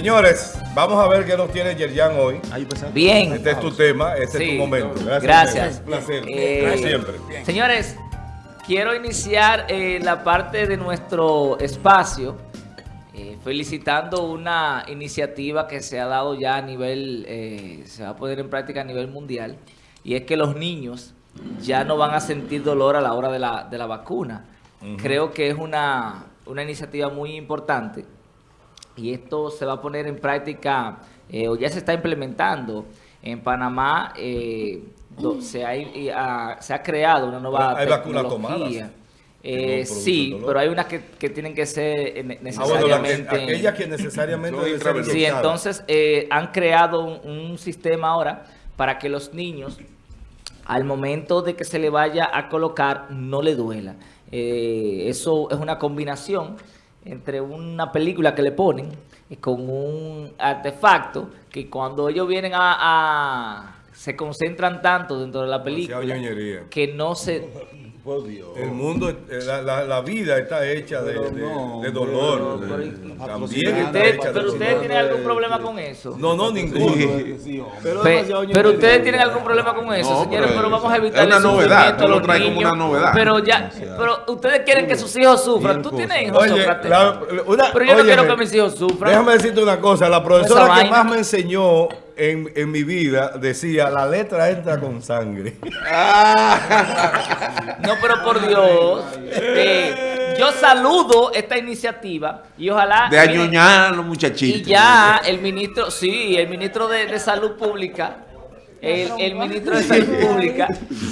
Señores, vamos a ver qué nos tiene Yerjan hoy. Bien. Este es tu tema, este Sí. es tu momento. Gracias. Gracias. Un placer. Eh, como siempre. Señores, quiero iniciar eh, la parte de nuestro espacio eh, felicitando una iniciativa que se ha dado ya a nivel, eh, se va a poner en práctica a nivel mundial, y es que los niños ya no van a sentir dolor a la hora de la, de la vacuna. Creo que es una, una iniciativa muy importante y esto se va a poner en práctica eh, o ya se está implementando. En Panamá eh, do- se, ha, y ha- se ha creado una nueva Hay vacunas tecnología. tomadas Eh, sí, pero hay unas que, que tienen que ser eh, ne- Ah, bueno, la que- necesariamente... aquellas que necesariamente deben. Sí, entonces eh, han creado un, un sistema ahora para que los niños, al momento de que se le vaya a colocar, no le duela. Eh, eso es una combinación entre una película que le ponen y con un artefacto que cuando ellos vienen a... a- se concentran tanto dentro de la película que no se... El mundo, eh, la, la- la vida está hecha de, de- no, de dolor. pero- también está Usted- hecha de pero ustedes tienen algún problema con eso. No, no, ninguno. Pe- Pero, ustedes tienen algún problema con eso, No, señores, pero pero vamos a es evitar una el novedad, sufrimiento tú lo los traes como niños. una novedad. Pero ya, pero ustedes quieren que sus hijos sufran. Tú tienes hijos, Oye, la- una- pero yo no óyeme, quiero que mis hijos sufran. Déjame decirte una cosa, la profesora que vaina. más me enseñó en, en mi vida decía, la letra entra con sangre. No, pero por Dios. eh, yo saludo esta iniciativa y ojalá... De añoñar a los muchachitos. Y ya el ministro, sí, el ministro de, de Salud Pública, el, el ministro de Salud Pública,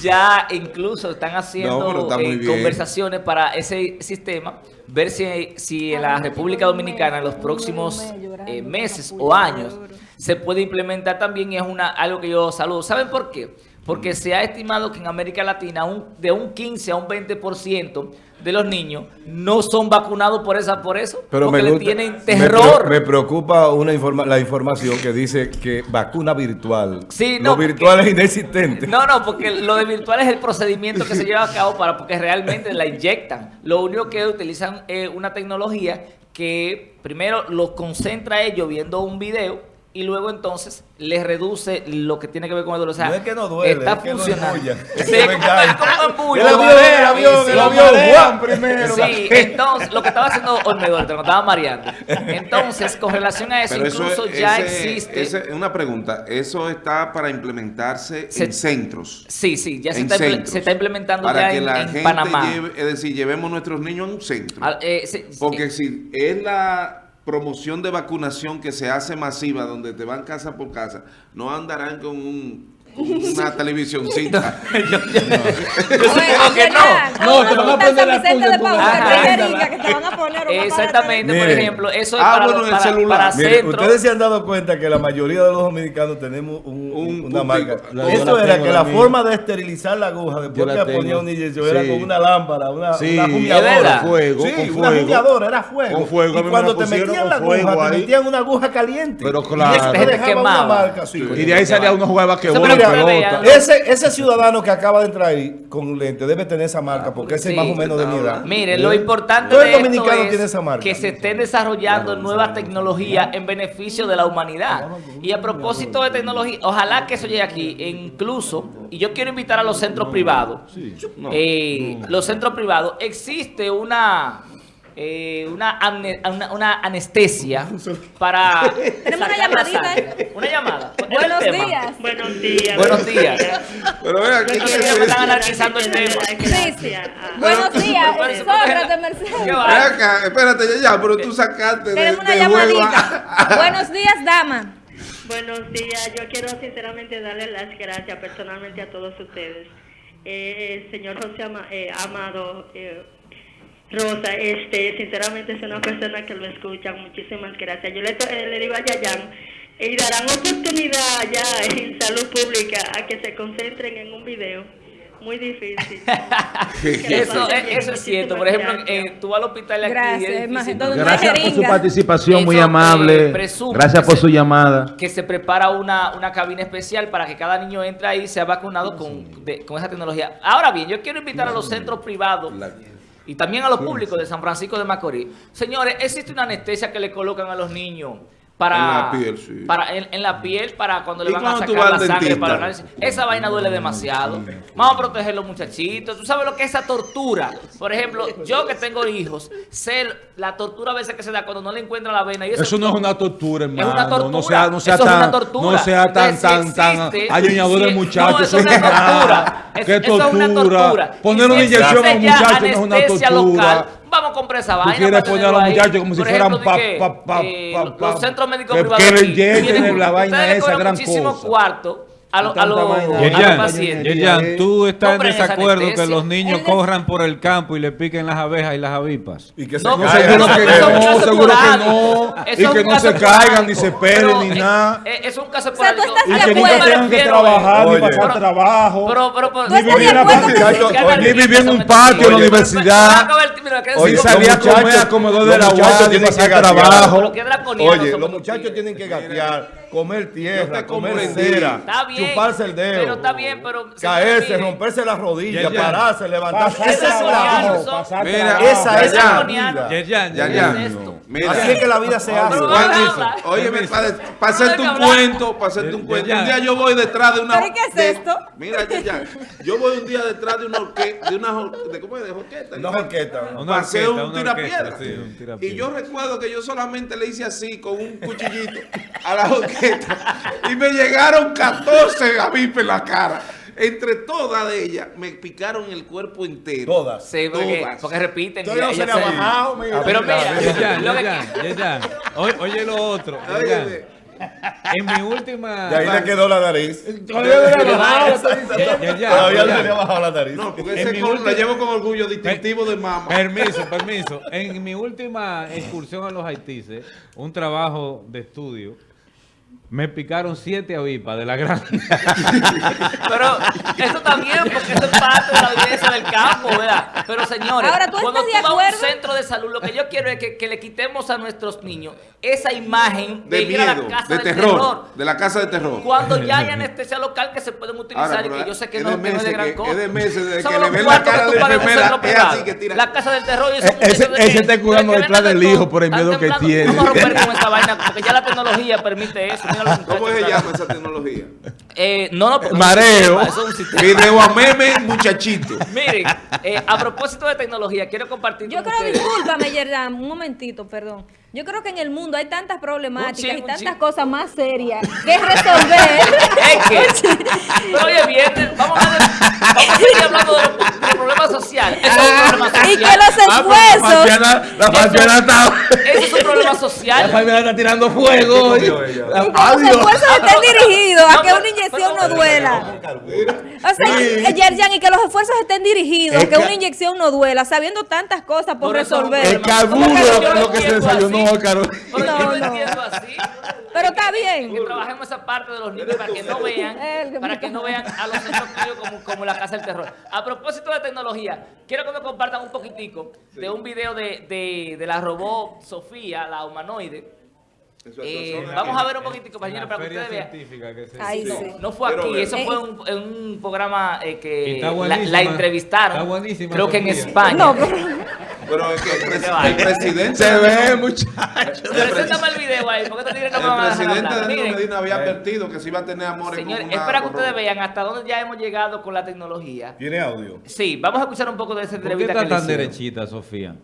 ya incluso están haciendo está eh, conversaciones para ese sistema, ver si, si en la República Dominicana en los próximos eh, meses o años se puede implementar también y es una, algo que yo saludo. ¿Saben por qué? Porque se ha estimado que en América Latina un, de un 15 a un 20% de los niños no son vacunados por esa por eso, porque le tienen terror. Me, preocupa una informa- la información que dice que vacuna virtual. Sí, no, Lo virtual es inexistente. No, no, porque lo de virtual es el procedimiento que se lleva a cabo para porque realmente la inyectan. Lo único que utilizan es una tecnología que primero los concentra ellos viendo un video y luego entonces les reduce lo que tiene que ver con el dolor. O sea, no es que no duele, está es que no funcionando. Sí, Es engaña. como. El avión, el avión, Sí, el sí. avión, Juan primero. Sí, entonces, lo que estaba haciendo Olmedo, te lo estaba mareando. Entonces, con relación a eso, Pero eso incluso es- ya ese- existe... ese- una pregunta, ¿eso está para implementarse Se- en centros? Sí, sí, ya se está, centros, se está implementando para ya que en, la en gente Panamá. lleve- es decir, llevemos nuestros niños a un centro. Al- eh, se- Porque eh, si es la promoción de vacunación que se hace masiva, donde te van casa por casa, no andarán con un- una televisioncita. yo supongo que no. No, te van a poner la Vicente de Paúl, Ajá. que te diga que te van a poner una Exactamente, por ejemplo, eso es Ah, para, bueno, los- en el para, celular. para Mire, centros. ustedes se han dado cuenta que la mayoría de los dominicanos tenemos un, Un una marca. Eso era que la forma de esterilizar la aguja después que ponía un inyección era con una lámpara, una, una ¿Es jumiadora. verdad? Fuego, sí, una fuego. jumiadora, era fuego. Con fuego, a y cuando te metían la aguja, te metían una aguja caliente. Pero Y claro. una. Y de ahí salía uno jugaba que Ese, ese ciudadano que acaba de entrar ahí con lente debe tener esa marca porque ese Sí. es más o menos de mi edad. Mire, lo importante Todo el de esto dominicano es tiene esa marca. que se estén desarrollando nuevas tecnologías en beneficio de la humanidad. Y a propósito de tecnología, ojalá que eso llegue aquí. E incluso, y yo quiero invitar a los centros privados, eh, los centros privados, existe una... eh, una, amne- una, una anestesia para Tenemos una llamadita, sangre. Una llamada. ¿Cuál es el Buenos días. Buenos días. Buenos días. Pero vea, ¿qué están analizando el tema. Sí, sí. Buenos días, Sócrates Mercedes. Acá, espérate, ya, ya, pero tú sacaste de, Tenemos una de llamadita. Buenos días, dama. Buenos días. Yo quiero sinceramente darle las gracias personalmente a todos ustedes. Eh, el señor José Ama- eh, Amado eh, Rosa, este, sinceramente es una persona que lo escucha. Muchísimas gracias. Yo le, eh, le digo a Yayan, y darán oportunidad ya en salud pública a que se concentren en un video. Muy difícil. Eso, bien. eso es cierto. Por ejemplo, eh, tú vas al hospital aquí. Gracias, difícil Gracias por su participación, muy Eso, eh, amable. Gracias por se- su llamada. que se prepara una, una cabina especial para que cada niño entre ahí y sea vacunado con, de- con esa tecnología. Ahora bien, yo quiero invitar a los centros privados y también a los públicos de San Francisco de Macorís. Señores, existe una anestesia que le colocan a los niños para En la piel, sí. para en, en la piel para cuando le ¿Y van a sacar la sangre dentista? para análisis. Esa vaina duele demasiado. Vamos a proteger a los muchachitos. Tú sabes lo que es esa tortura. Por ejemplo, yo que tengo hijos, sé la tortura a veces que se da cuando no le encuentran la vena. Y eso, Eso no es una tortura, hermano. una tortura. No sea, no sea Eso es tan, una tortura. no sea tan, Entonces, si tan, tan existe- añoñador si- el muchacho. no, eso es una tortura. ¿Qué Eso- eso es una tortura? Poner si una inyección a un muchacho no es una tortura. local, Vamos a comprar esa vaina. quieres para poner a los ahí. muchachos como si fueran pa- pa- pa- eh, pa- los- pa- Los centros médicos privados. que le la vaina esa gran cosa. los- a los los Yerjan, pacientes. Yerjan, tú estás en Compren esa desacuerdo que los niños corran por el campo y le piquen las abejas y las avispas. Y que se No, No, caigan. seguro no, que no, seguro que no. Y que no se caigan, ni se Pero, ni eh, nada. eh, Es un caso esporádico. Y de que ¿A qué nunca tengan que trabajar, ni pasar trabajo. Pero, pero, pero, ¿Tú estás de vivir una acuerdo que muchacho- sí? ¿Qué Ni vivir en un patio en la universidad. pero- pero- mira, que Oye, decir- salí a comer, a comedor de la tienen pasar que trabajo. Oye, los muchachos tienen que gatear, comer tierra, comer cera, chuparse el dedo, pero está bien, pero, caerse, romperse las rodillas, Ya, ya. pararse, levantarse. Pasar Esa es la vida. Esa es la vida. Así es que la vida se hace. A. Óyeme, para, a hacerte un cuento, para hacerte un Ya, cuento. Un día yo voy detrás de una. ¿Pero y qué es de- esto? Mira, ya, ya. Yo voy un día detrás de una orquesta, de una de, ¿cómo es? De orquesta. Una orquesta. Una Pasé orquesta, un una tirapiedra. orquesta, sí, un tirapiedra. y yo recuerdo que yo solamente le hice así con un cuchillito a la orquesta y me llegaron 14 avispas en la cara. Entre todas ellas me picaron el cuerpo entero. Todas. Sí, porque, Todas. porque repiten. Todavía no ella se le ha se- bajado, mira. Pero mira, Yerjan, lo que- Yerjan. Oye, oye lo otro. En mi última... Y ahí le quedó la nariz. Todavía no le ha bajado. Ya, ya, Todavía no ya. se le ha bajado la nariz. No, porque ese última- la llevo con orgullo distintivo de mamá. Permiso, permiso. En mi última excursión a los Haitises, un trabajo de estudio, me picaron siete avispas de la gran. Pero eso también, porque eso es parte de la belleza del campo, ¿verdad? Pero señores, Ahora, ¿tú cuando tú de vas a un centro de salud, lo que yo quiero es que, que le quitemos a nuestros niños esa imagen de, De ir a la miedo, casa de del terror, de la casa de terror. Cuando ya hay anestesia local que se pueden utilizar Ahora, y que yo sé que es no, no es de gran cosa. es de meses desde que le ven la cara que de tú pagas en un enfermera, centro es privado. así que tira. La casa del terror y esos Ese- muchachos de ese está curando detrás del de hijo por el miedo que tiene. Vamos a romper con esa vaina, porque ya la tecnología permite eso. ¿Cómo se llama esa tecnología? Eh, no, no, no Mareo. es un sistema, eso es un sistema. Video a meme, muchachito. Miren, eh, a propósito de tecnología, quiero compartir Yo con creo, ustedes. discúlpame, Yerdan, un momentito, perdón. Yo creo que en el mundo hay tantas problemáticas y tantas cosas más serias que resolver. Es que, pero oye, bien, vamos a, hablar de- vamos a seguir hablando de problemas sociales. Eso es un problema social. y que los Ah, pero La esfuerzos. Fabiana- la Problema La social. Fabiana está tirando fuego. comió ella? Los esfuerzos estén dirigidos a que una inyección no duela. O sea, eh, Yerjan, y que los esfuerzos estén dirigidos a que una inyección no duela, sabiendo tantas cosas por, Por eso- resolver. El carburo lo que se desayunó, así. Carol. Pero yo No, no. así. Pero está bien. Que trabajemos esa parte de los niños para que no vean, para que no vean a los centros como, como la casa del terror. A propósito de tecnología, quiero que me compartan un poquitico de un video de, de, de la robot Sofía, la humanoide. Eh, vamos a ver un poquitico, compañero, para que ustedes vean. que se sí. No fue aquí, eso Eh, fue un- en un programa eh, que la, entrevistaron. Está buenísima, Creo que en. España. No, pero- Pero es que el, pres- vaya. el presidente. Se ve, muchachos. Preséntame el video ahí, porque estos tigres no me El presidente. Danilo Miren, Medina había advertido que se iba a tener amores señores, es para que ustedes vean hasta dónde ya hemos llegado con la tecnología. ¿Tiene audio? Sí, vamos a escuchar un poco de esa ¿Por qué entrevista está que tan derechita, Sofía?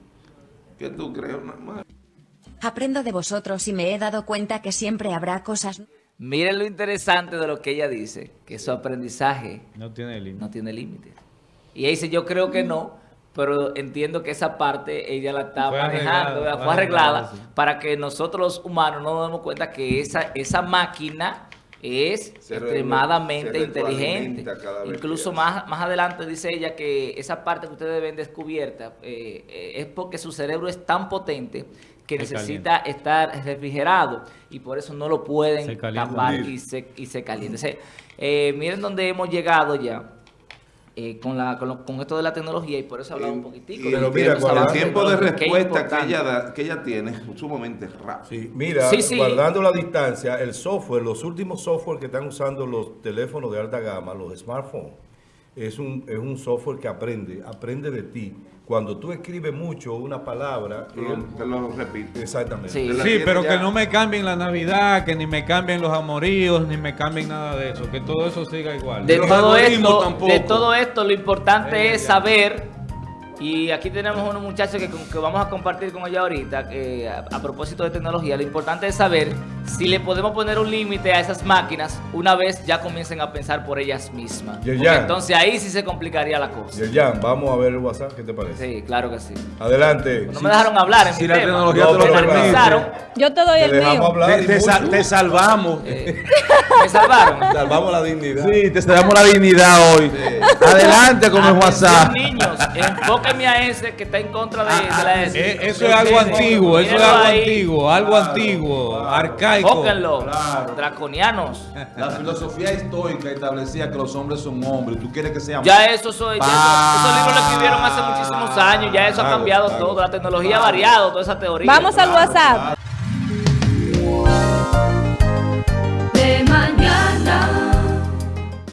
¿Qué tú crees? Madre? Aprendo de vosotros y me he dado cuenta que siempre habrá cosas Miren lo interesante de lo que ella dice, que su aprendizaje No tiene límite. no tiene límites. Y ella dice, yo creo que no, pero entiendo que esa parte ella la está Fue manejando, arreglada, fue arreglada arreglada, sí. para que nosotros los humanos no nos demos cuenta que esa, esa máquina es Se extremadamente se inteligente. Incluso más, más adelante dice ella que esa parte que ustedes ven descubierta eh, eh, es porque su cerebro es tan potente que Se necesita estar refrigerado y por eso no lo pueden tapar y se, y se calienta. O sea, eh, miren dónde hemos llegado ya eh, con, la, con, lo- con esto de la tecnología y por eso hablamos un poquitico. Pero mira, el tiempo de respuesta que ella, da- que ella tiene es sumamente rápido. Sí, mira, Sí, sí. guardando la distancia, el software, los últimos software que están usando los teléfonos de alta gama, los smartphones, es un, es un software que aprende, aprende de ti. Cuando tú escribes mucho una palabra, Te lo- él- te lo repito. exactamente. Sí. pero ya. que no me cambien la Navidad, que ni me cambien los amoríos, ni me cambien nada de eso, que todo eso siga igual. De todo, esto, tampoco. de todo esto, lo importante Eh, es ya. saber, y aquí tenemos unos muchachos que, que vamos a compartir con ellos ahorita, que a, a propósito de tecnología, lo importante es saber si le podemos poner un límite a esas máquinas una vez ya comiencen a pensar por ellas mismas. Ya. entonces ahí sí se complicaría la cosa. Yerjan, vamos a ver el WhatsApp, ¿qué te parece? Sí, claro que sí. Adelante. No me dejaron hablar en si mi la tema. tecnología No, te lo permite. Pensaron, Yo te doy Te el mío. hablar. Te, te sal- te salvamos. eh, me salvaron. Salvamos la dignidad. Sí, te damos la dignidad hoy. Adelante con el Atención, WhatsApp. Niños, enfóquenme a ese que está en contra de, de la S. Eh, eso es algo antiguo, eso es algo ahí. antiguo, algo antiguo, arcaico. Enfóquenlo, Claro. draconianos. La filosofía estoica establecía que los hombres son hombres. ¿Tú quieres que sean Ya eso soy, ya eso- esos libros lo escribieron hace muchísimos años, ya eso ha cambiado claro. todo, la tecnología ha variado, toda esa teoría. Vamos al WhatsApp.